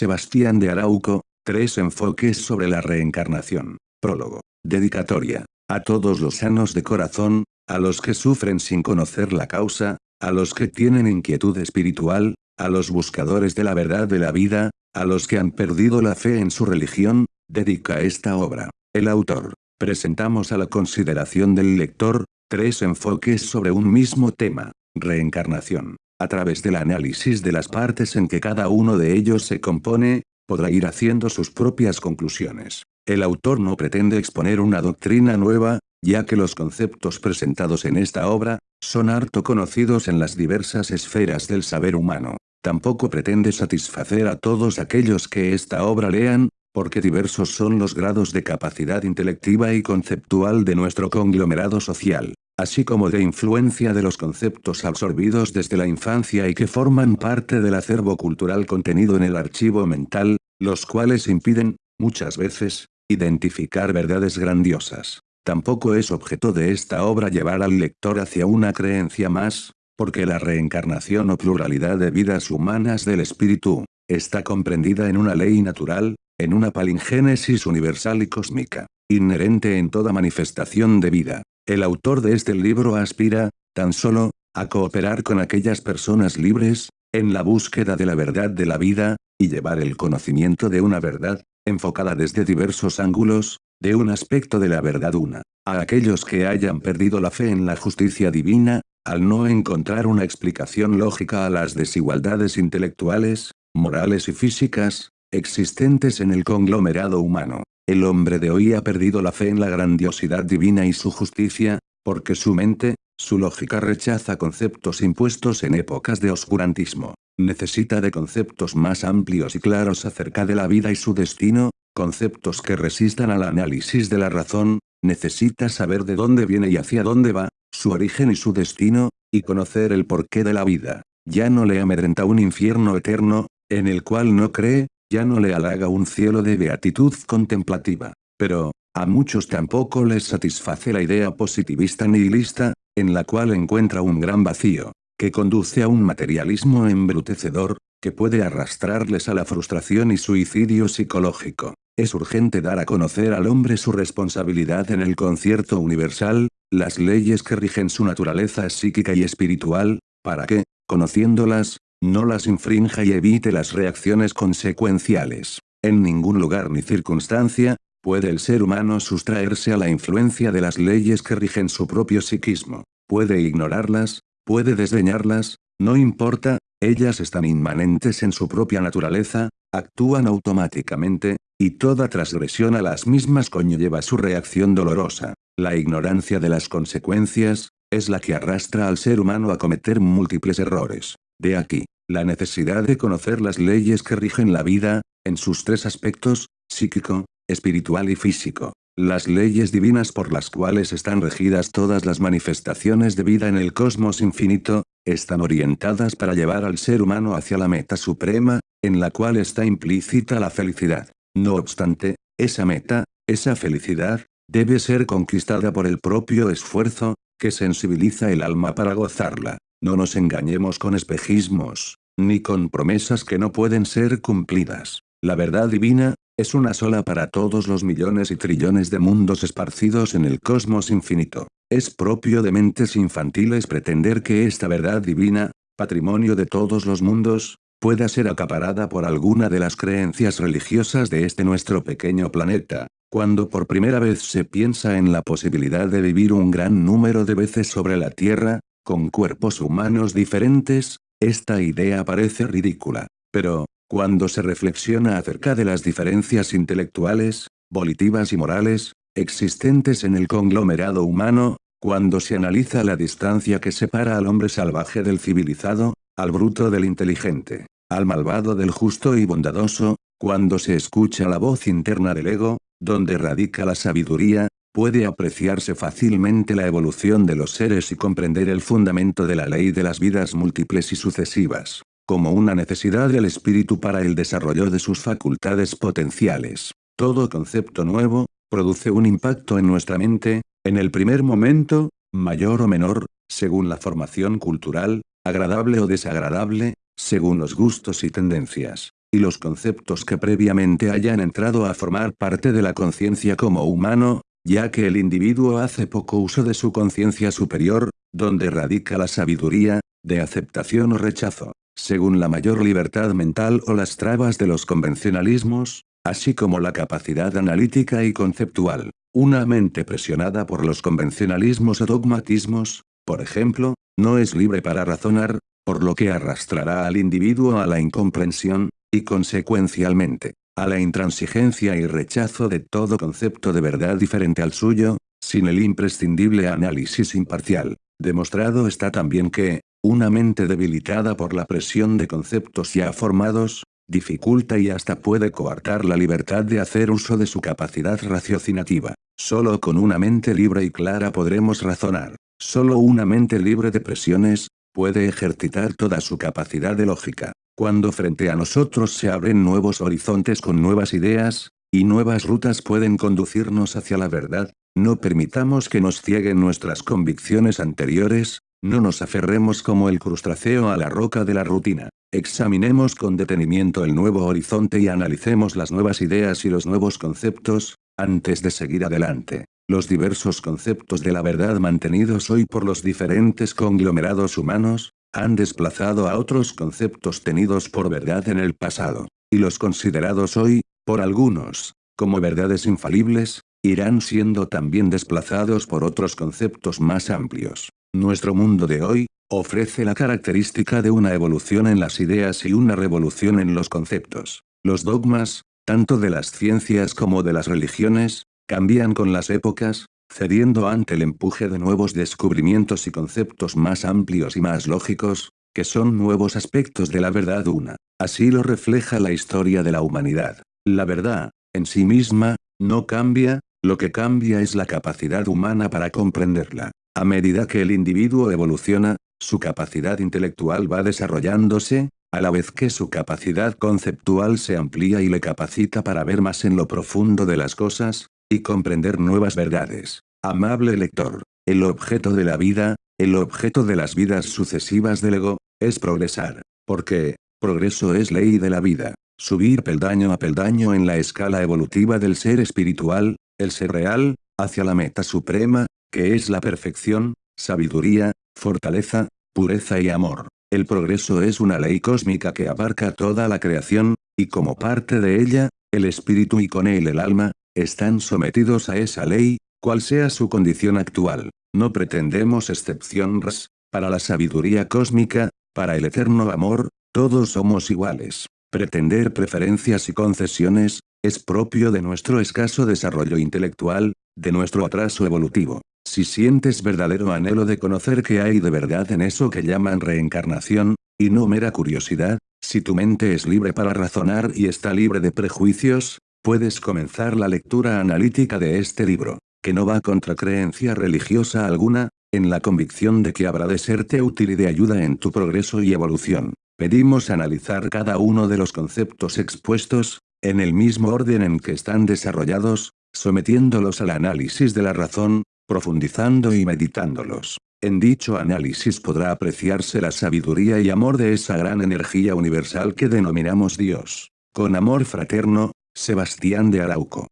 Sebastián de Arauco, tres enfoques sobre la reencarnación. Prólogo. Dedicatoria. A todos los sanos de corazón, a los que sufren sin conocer la causa, a los que tienen inquietud espiritual, a los buscadores de la verdad de la vida, a los que han perdido la fe en su religión, dedica esta obra. El autor. Presentamos a la consideración del lector, tres enfoques sobre un mismo tema, reencarnación. A través del análisis de las partes en que cada uno de ellos se compone, podrá ir haciendo sus propias conclusiones. El autor no pretende exponer una doctrina nueva, ya que los conceptos presentados en esta obra, son harto conocidos en las diversas esferas del saber humano. Tampoco pretende satisfacer a todos aquellos que esta obra lean, porque diversos son los grados de capacidad intelectiva y conceptual de nuestro conglomerado social así como de influencia de los conceptos absorbidos desde la infancia y que forman parte del acervo cultural contenido en el archivo mental, los cuales impiden, muchas veces, identificar verdades grandiosas. Tampoco es objeto de esta obra llevar al lector hacia una creencia más, porque la reencarnación o pluralidad de vidas humanas del espíritu, está comprendida en una ley natural, en una palingénesis universal y cósmica, inherente en toda manifestación de vida. El autor de este libro aspira, tan solo, a cooperar con aquellas personas libres, en la búsqueda de la verdad de la vida, y llevar el conocimiento de una verdad, enfocada desde diversos ángulos, de un aspecto de la verdad una, a aquellos que hayan perdido la fe en la justicia divina, al no encontrar una explicación lógica a las desigualdades intelectuales, morales y físicas, existentes en el conglomerado humano. El hombre de hoy ha perdido la fe en la grandiosidad divina y su justicia, porque su mente, su lógica rechaza conceptos impuestos en épocas de oscurantismo. Necesita de conceptos más amplios y claros acerca de la vida y su destino, conceptos que resistan al análisis de la razón, necesita saber de dónde viene y hacia dónde va, su origen y su destino, y conocer el porqué de la vida. Ya no le amedrenta un infierno eterno, en el cual no cree, ya no le halaga un cielo de beatitud contemplativa. Pero, a muchos tampoco les satisface la idea positivista nihilista, en la cual encuentra un gran vacío, que conduce a un materialismo embrutecedor, que puede arrastrarles a la frustración y suicidio psicológico. Es urgente dar a conocer al hombre su responsabilidad en el concierto universal, las leyes que rigen su naturaleza psíquica y espiritual, para que, conociéndolas, no las infrinja y evite las reacciones consecuenciales. En ningún lugar ni circunstancia, puede el ser humano sustraerse a la influencia de las leyes que rigen su propio psiquismo. Puede ignorarlas, puede desdeñarlas, no importa, ellas están inmanentes en su propia naturaleza, actúan automáticamente, y toda transgresión a las mismas conlleva su reacción dolorosa. La ignorancia de las consecuencias, es la que arrastra al ser humano a cometer múltiples errores. De aquí, la necesidad de conocer las leyes que rigen la vida, en sus tres aspectos, psíquico, espiritual y físico. Las leyes divinas por las cuales están regidas todas las manifestaciones de vida en el cosmos infinito, están orientadas para llevar al ser humano hacia la meta suprema, en la cual está implícita la felicidad. No obstante, esa meta, esa felicidad, debe ser conquistada por el propio esfuerzo, que sensibiliza el alma para gozarla. No nos engañemos con espejismos, ni con promesas que no pueden ser cumplidas. La verdad divina, es una sola para todos los millones y trillones de mundos esparcidos en el cosmos infinito. Es propio de mentes infantiles pretender que esta verdad divina, patrimonio de todos los mundos, pueda ser acaparada por alguna de las creencias religiosas de este nuestro pequeño planeta, cuando por primera vez se piensa en la posibilidad de vivir un gran número de veces sobre la Tierra, con cuerpos humanos diferentes, esta idea parece ridícula. Pero, cuando se reflexiona acerca de las diferencias intelectuales, volitivas y morales, existentes en el conglomerado humano, cuando se analiza la distancia que separa al hombre salvaje del civilizado, al bruto del inteligente, al malvado del justo y bondadoso, cuando se escucha la voz interna del ego, donde radica la sabiduría, puede apreciarse fácilmente la evolución de los seres y comprender el fundamento de la ley de las vidas múltiples y sucesivas, como una necesidad del espíritu para el desarrollo de sus facultades potenciales. Todo concepto nuevo, produce un impacto en nuestra mente, en el primer momento, mayor o menor, según la formación cultural, agradable o desagradable, según los gustos y tendencias. y los conceptos que previamente hayan entrado a formar parte de la conciencia como humano, ya que el individuo hace poco uso de su conciencia superior, donde radica la sabiduría, de aceptación o rechazo, según la mayor libertad mental o las trabas de los convencionalismos, así como la capacidad analítica y conceptual. Una mente presionada por los convencionalismos o dogmatismos, por ejemplo, no es libre para razonar, por lo que arrastrará al individuo a la incomprensión, y consecuencialmente, a la intransigencia y rechazo de todo concepto de verdad diferente al suyo, sin el imprescindible análisis imparcial. Demostrado está también que, una mente debilitada por la presión de conceptos ya formados, dificulta y hasta puede coartar la libertad de hacer uso de su capacidad raciocinativa. Solo con una mente libre y clara podremos razonar. Solo una mente libre de presiones, puede ejercitar toda su capacidad de lógica. Cuando frente a nosotros se abren nuevos horizontes con nuevas ideas, y nuevas rutas pueden conducirnos hacia la verdad, no permitamos que nos cieguen nuestras convicciones anteriores, no nos aferremos como el crustáceo a la roca de la rutina. Examinemos con detenimiento el nuevo horizonte y analicemos las nuevas ideas y los nuevos conceptos, antes de seguir adelante. Los diversos conceptos de la verdad mantenidos hoy por los diferentes conglomerados humanos, han desplazado a otros conceptos tenidos por verdad en el pasado, y los considerados hoy, por algunos, como verdades infalibles, irán siendo también desplazados por otros conceptos más amplios. Nuestro mundo de hoy, ofrece la característica de una evolución en las ideas y una revolución en los conceptos. Los dogmas, tanto de las ciencias como de las religiones, cambian con las épocas, cediendo ante el empuje de nuevos descubrimientos y conceptos más amplios y más lógicos, que son nuevos aspectos de la verdad una. Así lo refleja la historia de la humanidad. La verdad, en sí misma, no cambia, lo que cambia es la capacidad humana para comprenderla. A medida que el individuo evoluciona, su capacidad intelectual va desarrollándose, a la vez que su capacidad conceptual se amplía y le capacita para ver más en lo profundo de las cosas, y comprender nuevas verdades. Amable lector, el objeto de la vida, el objeto de las vidas sucesivas del ego, es progresar. Porque, progreso es ley de la vida. Subir peldaño a peldaño en la escala evolutiva del ser espiritual, el ser real, hacia la meta suprema, que es la perfección, sabiduría, fortaleza, pureza y amor. El progreso es una ley cósmica que abarca toda la creación, y como parte de ella, el espíritu y con él el alma, están sometidos a esa ley, cual sea su condición actual. No pretendemos excepciones, para la sabiduría cósmica, para el eterno amor, todos somos iguales. Pretender preferencias y concesiones, es propio de nuestro escaso desarrollo intelectual, de nuestro atraso evolutivo. Si sientes verdadero anhelo de conocer qué hay de verdad en eso que llaman reencarnación, y no mera curiosidad, si tu mente es libre para razonar y está libre de prejuicios, Puedes comenzar la lectura analítica de este libro, que no va contra creencia religiosa alguna, en la convicción de que habrá de serte útil y de ayuda en tu progreso y evolución. Pedimos analizar cada uno de los conceptos expuestos, en el mismo orden en que están desarrollados, sometiéndolos al análisis de la razón, profundizando y meditándolos. En dicho análisis podrá apreciarse la sabiduría y amor de esa gran energía universal que denominamos Dios. Con amor fraterno, Sebastián de Arauco